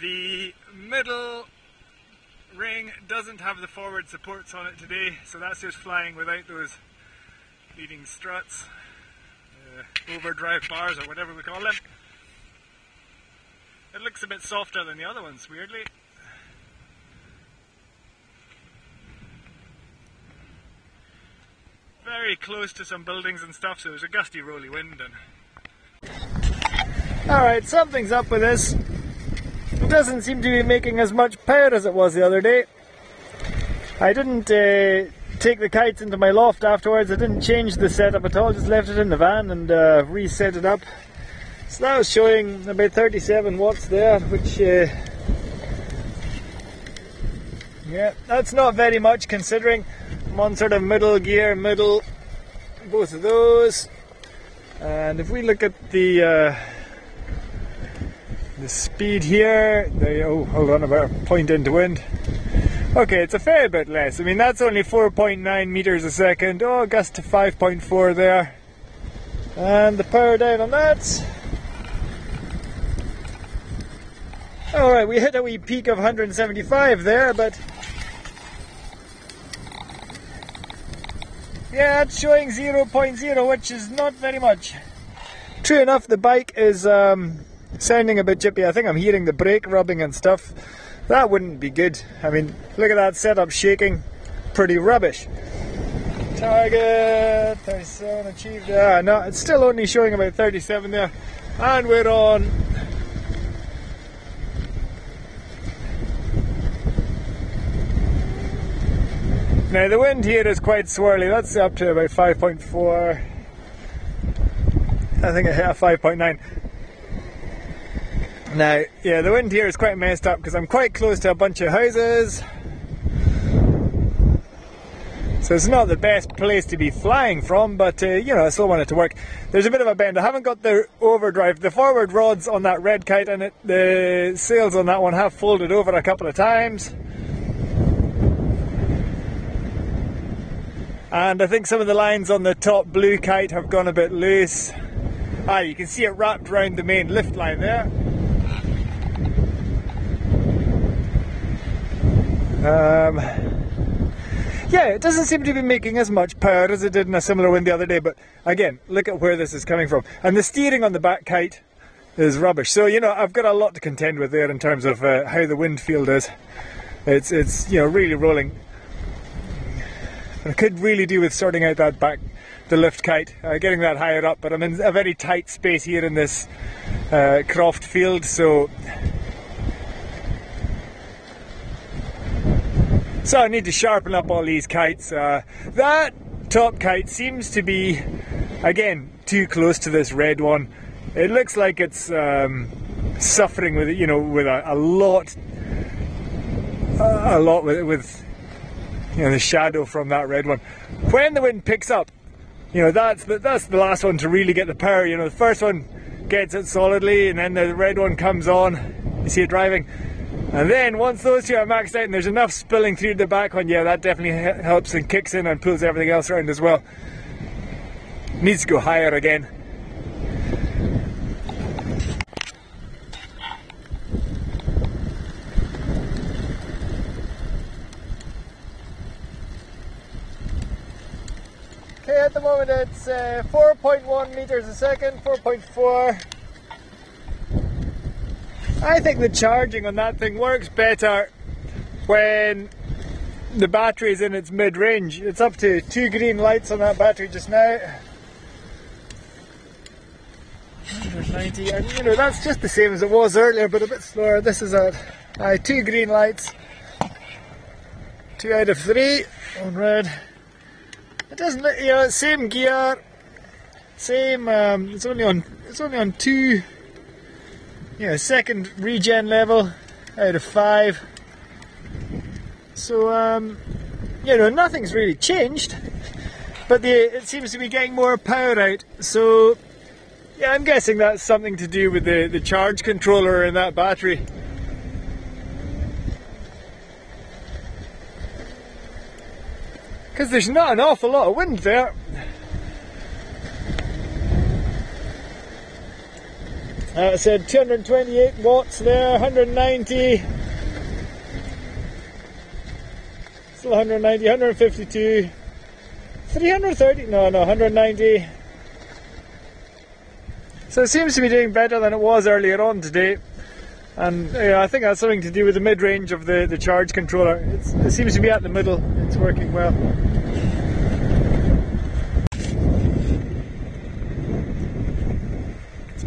The middle ring doesn't have the forward supports on it today, so that's just flying without those leading struts, uh, overdrive bars or whatever we call them. It looks a bit softer than the other ones, weirdly. Very close to some buildings and stuff, so there's a gusty rolly wind and Alright, something's up with this. Doesn't seem to be making as much power as it was the other day. I didn't uh, take the kites into my loft afterwards. I didn't change the setup at all. Just left it in the van and uh, reset it up. So that was showing about 37 watts there, which uh, yeah, that's not very much considering I'm on sort of middle gear, middle, both of those. And if we look at the uh, the speed here, the, oh, hold on, about a point into wind. Okay, it's a fair bit less. I mean, that's only 4.9 meters a second. Oh, gust to 5.4 there. And the power down on that. Alright, we hit a wee peak of 175 there, but yeah, it's showing 0.0, which is not very much. True enough, the bike is um, sounding a bit chippy. I think I'm hearing the brake rubbing and stuff. That wouldn't be good. I mean, look at that setup shaking. Pretty rubbish. Target 37 achieved. Ah, no, it's still only showing about 37 there. And we're on. Now the wind here is quite swirly. That's up to about 5.4. I think I hit a 5.9. Now, yeah, the wind here is quite messed up because I'm quite close to a bunch of houses. So it's not the best place to be flying from, but uh, you know, I still want it to work. There's a bit of a bend. I haven't got the overdrive. The forward rods on that red kite and it, the sails on that one have folded over a couple of times. And I think some of the lines on the top blue kite have gone a bit loose. Ah, you can see it wrapped around the main lift line there. Um, yeah, it doesn't seem to be making as much power as it did in a similar wind the other day, but again, look at where this is coming from. And the steering on the back kite is rubbish. So, you know, I've got a lot to contend with there in terms of uh, how the wind field is. It's, it's, you know, really rolling. I could really do with sorting out that back, the lift kite, uh, getting that higher up, but I'm in a very tight space here in this uh, croft field, so So I need to sharpen up all these kites. Uh, that top kite seems to be, again, too close to this red one. It looks like it's um, suffering with, you know, with a, a lot, a lot with, with, you know, the shadow from that red one. When the wind picks up, you know, that's the, that's the last one to really get the power. You know, the first one gets it solidly, and then the red one comes on. You see it driving and then once those two are maxed out and there's enough spilling through the back one, yeah, that definitely helps and kicks in and pulls everything else around as well. Needs to go higher again. Okay, at the moment it's uh, 4.1 meters a second, 4.4. I think the charging on that thing works better when the battery is in its mid range. It's up to two green lights on that battery just now. 190, and you know that's just the same as it was earlier, but a bit slower. This is at uh, two green lights, two out of three on red. It doesn't, you know, same gear, same. Um, it's only on, it's only on two yeah, second regen level out of five. So, um, you know, nothing's really changed, but the, it seems to be getting more power out. So, yeah, I'm guessing that's something to do with the, the charge controller in that battery. Because there's not an awful lot of wind there. Uh, said 228 watts there, 190. Still 190, 152, 330, no, no, 190. So it seems to be doing better than it was earlier on today. And I think that's something to do with the mid-range of the, the charge controller. It's, it seems to be at the middle. It's working well.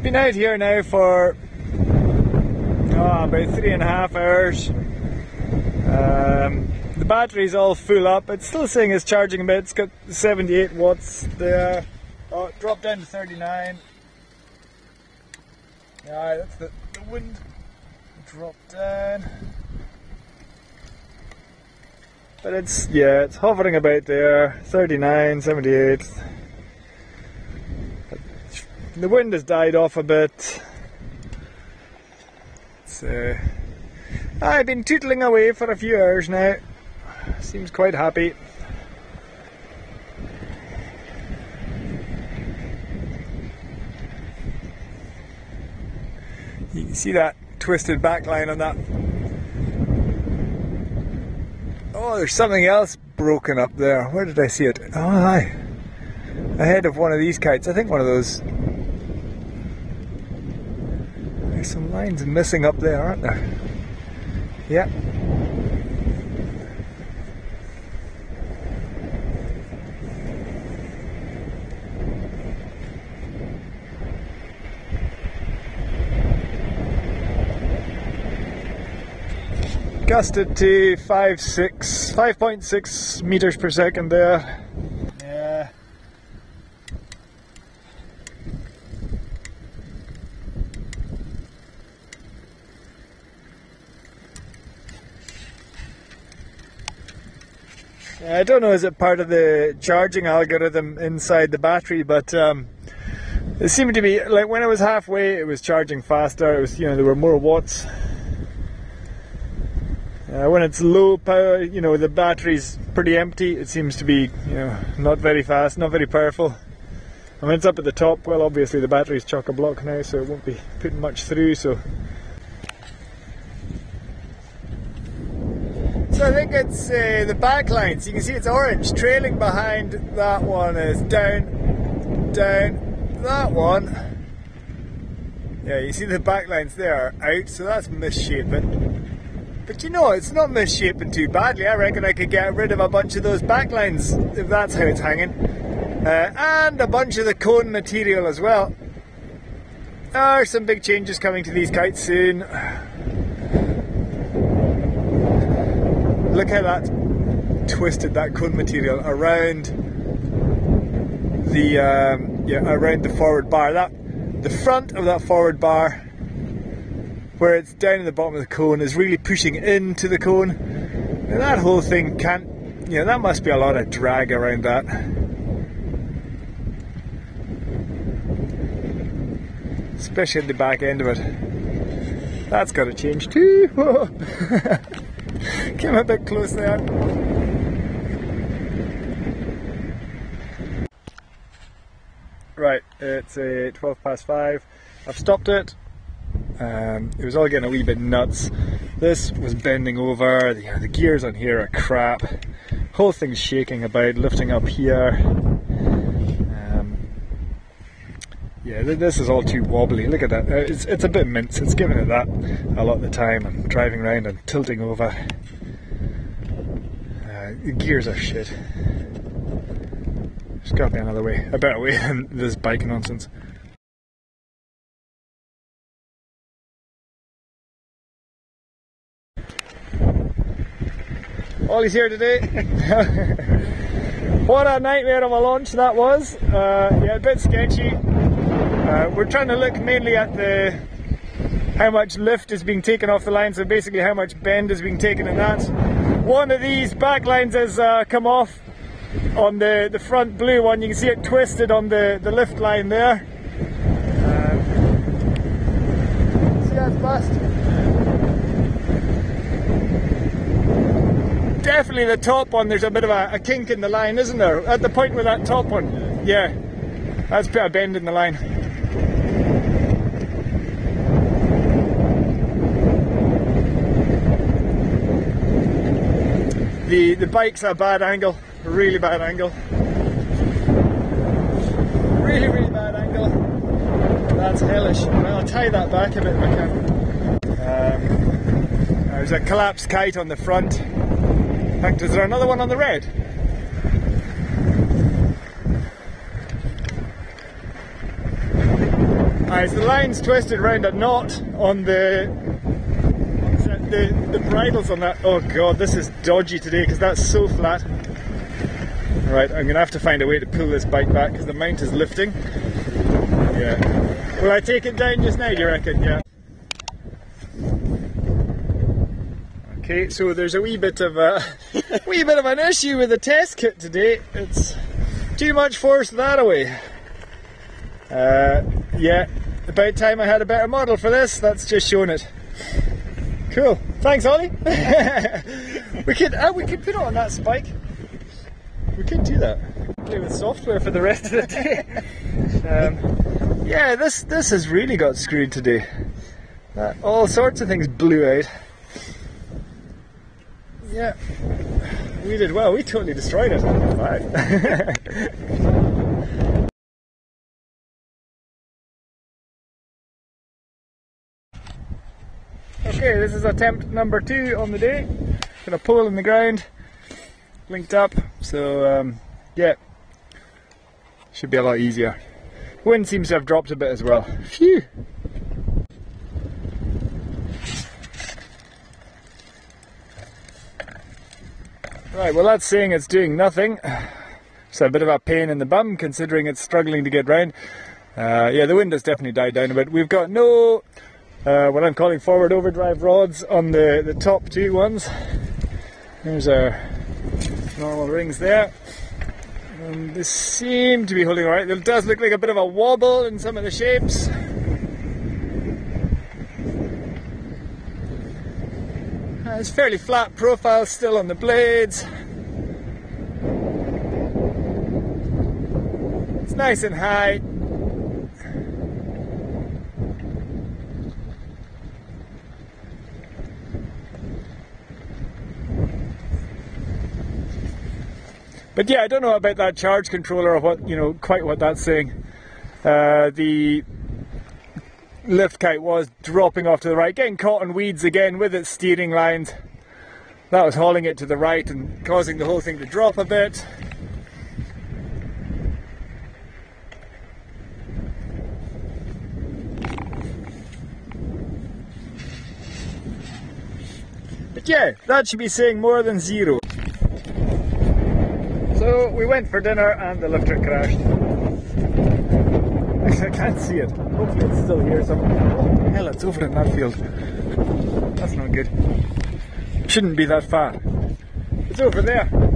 Been out here now for oh, about three and a half hours. Um, the battery's all full up. It's still saying it's charging a bit. It's got 78 watts there. Oh, it dropped down to 39. Yeah, that's the, the wind drop down. But it's, yeah, it's hovering about there, 39, 78. The wind has died off a bit. So, uh, I've been tootling away for a few hours now. Seems quite happy. You can see that twisted back line on that. Oh, there's something else broken up there. Where did I see it? Oh, hi. Ahead of one of these kites. I think one of those. There's some lines missing up there, aren't there? Yeah. gusted to 5, 6, 5.6 meters per second there. Yeah. I don't know, is it part of the charging algorithm inside the battery, but um, it seemed to be like when it was halfway, it was charging faster. It was, you know, there were more watts uh, when it's low power, you know, the battery's pretty empty. It seems to be, you know, not very fast, not very powerful. And when it's up at the top, well, obviously the battery's chock a block now, so it won't be putting much through. So, so I think it's uh, the back lines. You can see it's orange, trailing behind that one is down, down. That one, yeah, you see the back lines there out, so that's misshapen. But you know, it's not misshapen too badly. I reckon I could get rid of a bunch of those backlines if that's how it's hanging. Uh, and a bunch of the cone material as well. There are some big changes coming to these kites soon. Look how that twisted that cone material around the um, yeah around the forward bar. That the front of that forward bar where it's down in the bottom of the cone is really pushing into the cone. And that whole thing can't, you know, that must be a lot of drag around that. Especially at the back end of it. That's got to change too. Came a bit close there. Right, it's a 12 past 5. I've stopped it. Um, it was all getting a wee bit nuts. This was bending over. The, you know, the gears on here are crap. Whole thing's shaking about, lifting up here. Um, yeah, this is all too wobbly. Look at that. Uh, it's, it's a bit mince. It's giving it that a lot of the time. I'm driving around and tilting over. Gears are shit. There's got to be another way, a better way than this bike nonsense. Ollie's here today. what a nightmare of a launch that was. Uh, yeah, a bit sketchy. Uh, we're trying to look mainly at the how much lift is being taken off the line, so basically how much bend is being taken in that. One of these back lines has uh, come off on the, the front blue one. You can see it twisted on the, the lift line there. Uh, see that's bust. definitely the top one, there's a bit of a, a, kink in the line, isn't there? At the point with that top one. Yeah, that's a bit of a bend in the line. The, the bike's at a bad angle, a really bad angle. Really, really bad angle. That's hellish. Well, I'll tie that back a bit if I can. Um, there's a collapsed kite on the front. In fact, is there another one on the red? Alright, so the line's twisted round a knot on the the, the bridles on that. Oh god, this is dodgy today because that's so flat. Right, I'm gonna have to find a way to pull this bike back because the mount is lifting. Yeah. Will I take it down just now, do you reckon? Yeah. Okay, so there's a wee bit of a wee bit of an issue with the test kit today. It's too much force that away. Uh, yeah, about time I had a better model for this. That's just showing it. Cool. Thanks, Ollie. we could uh, we could put it on that spike. We could do that. Play with software for the rest of the day. Um, yeah, this this has really got screwed today. Uh, all sorts of things blew out. Yeah, we did well. We totally destroyed it. Five. Okay, this is attempt number two on the day. Got a pole in the ground, linked up, so um, yeah, should be a lot easier. Wind seems to have dropped a bit as well. Phew! Right, well that's saying it's doing nothing. So a bit of a pain in the bum considering it's struggling to get round. Uh, yeah, the wind has definitely died down a bit. We've got no uh, I'm calling forward overdrive rods on the, the top two ones. There's our normal rings there. And they seem to be holding alright. It does look like a bit of a wobble in some of the shapes. Uh, it's fairly flat profile still on the blades. It's nice and high. But yeah, I don't know about that charge controller or what, you know, quite what that's saying. Uh, the lift kite was dropping off to the right, getting caught in weeds again with its steering lines. That was hauling it to the right and causing the whole thing to drop a bit. But yeah, that should be saying more than zero. We went for dinner and the lifter crashed. I can't see it. Hopefully it's still here somewhere. Hell, it's over in that field. That's not good. Shouldn't be that far. It's over there.